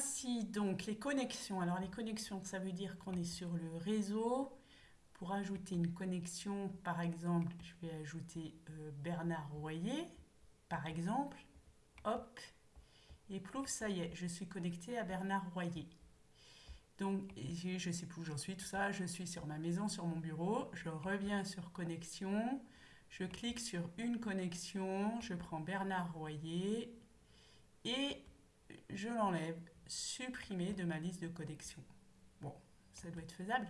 Ainsi, donc, les connexions. Alors, les connexions, ça veut dire qu'on est sur le réseau. Pour ajouter une connexion, par exemple, je vais ajouter euh, Bernard Royer, par exemple. Hop. Et plouf, ça y est, je suis connecté à Bernard Royer. Donc, je ne sais plus où j'en suis, tout ça. Je suis sur ma maison, sur mon bureau. Je reviens sur connexion. Je clique sur une connexion. Je prends Bernard Royer. Et je l'enlève, supprimer de ma liste de connexion. Bon, ça doit être faisable.